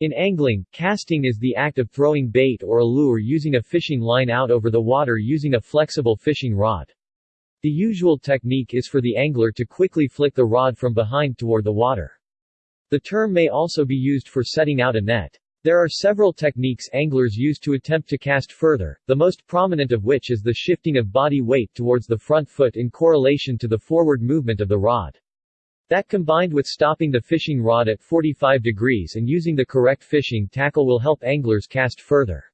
In angling, casting is the act of throwing bait or a lure using a fishing line out over the water using a flexible fishing rod. The usual technique is for the angler to quickly flick the rod from behind toward the water. The term may also be used for setting out a net. There are several techniques anglers use to attempt to cast further, the most prominent of which is the shifting of body weight towards the front foot in correlation to the forward movement of the rod. That combined with stopping the fishing rod at 45 degrees and using the correct fishing tackle will help anglers cast further.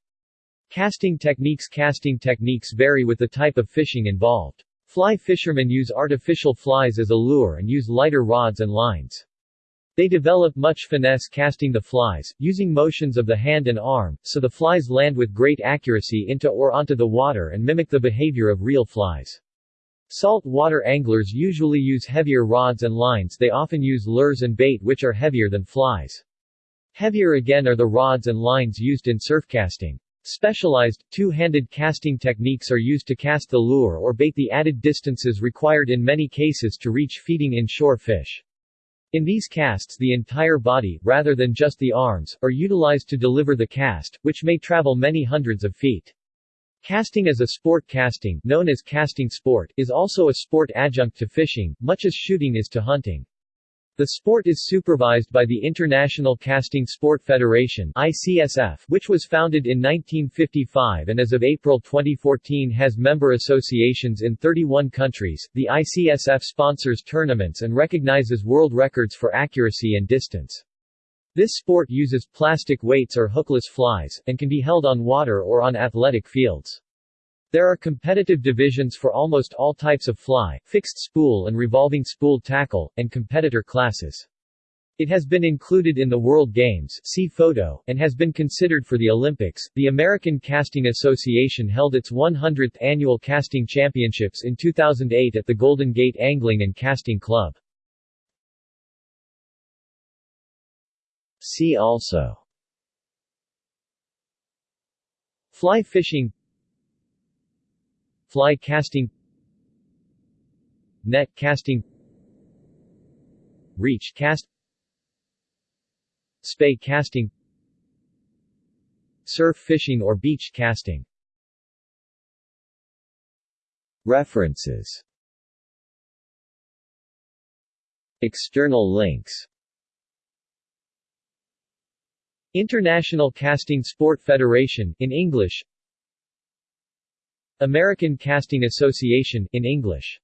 Casting techniques Casting techniques vary with the type of fishing involved. Fly fishermen use artificial flies as a lure and use lighter rods and lines. They develop much finesse casting the flies, using motions of the hand and arm, so the flies land with great accuracy into or onto the water and mimic the behavior of real flies. Salt water anglers usually use heavier rods and lines they often use lures and bait which are heavier than flies. Heavier again are the rods and lines used in surf casting. Specialized, two-handed casting techniques are used to cast the lure or bait the added distances required in many cases to reach feeding inshore fish. In these casts the entire body, rather than just the arms, are utilized to deliver the cast, which may travel many hundreds of feet. Casting as a sport casting, known as casting sport, is also a sport adjunct to fishing, much as shooting is to hunting. The sport is supervised by the International Casting Sport Federation ICSF, which was founded in 1955 and as of April 2014 has member associations in 31 countries. The ICSF sponsors tournaments and recognizes world records for accuracy and distance. This sport uses plastic weights or hookless flies, and can be held on water or on athletic fields. There are competitive divisions for almost all types of fly, fixed spool and revolving spool tackle, and competitor classes. It has been included in the World Games see photo, and has been considered for the Olympics. The American Casting Association held its 100th annual casting championships in 2008 at the Golden Gate Angling and Casting Club. See also. Fly fishing. Fly casting. Net casting. Reach cast. Spey casting. Surf fishing or beach casting. References. External links International Casting Sport Federation in English. American Casting Association in English